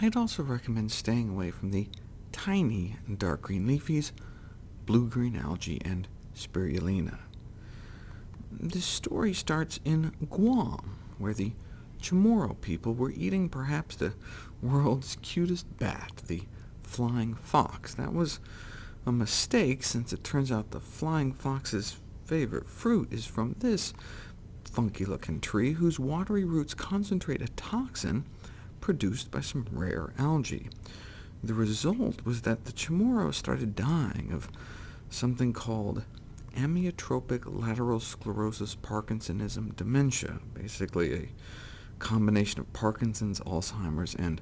I'd also recommend staying away from the tiny dark green leafies, blue-green algae, and spirulina. This story starts in Guam, where the Chamorro people were eating perhaps the world's cutest bat, the flying fox. That was a mistake, since it turns out the flying fox's favorite fruit is from this funky-looking tree, whose watery roots concentrate a toxin produced by some rare algae. The result was that the Chamorro started dying of something called amyotrophic lateral sclerosis Parkinsonism dementia, basically a combination of Parkinson's, Alzheimer's, and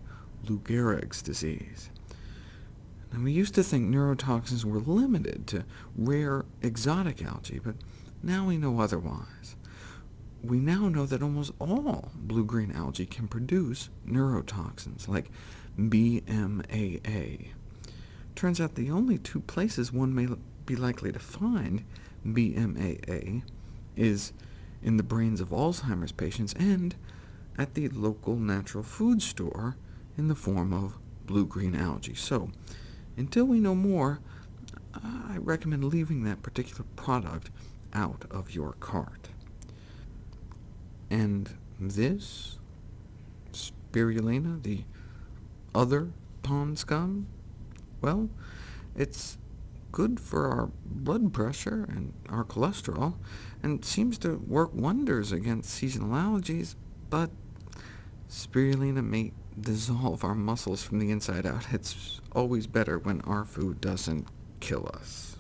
Lou Gehrig's disease. Now, we used to think neurotoxins were limited to rare exotic algae, but now we know otherwise. We now know that almost all blue-green algae can produce neurotoxins, like BMAA. Turns out the only two places one may be likely to find BMAA is in the brains of Alzheimer's patients and at the local natural food store in the form of blue-green algae. So, until we know more, I recommend leaving that particular product out of your cart. And this spirulina, the other pond scum, well, it's good for our blood pressure and our cholesterol, and seems to work wonders against seasonal allergies, but spirulina may dissolve our muscles from the inside out. It's always better when our food doesn't kill us.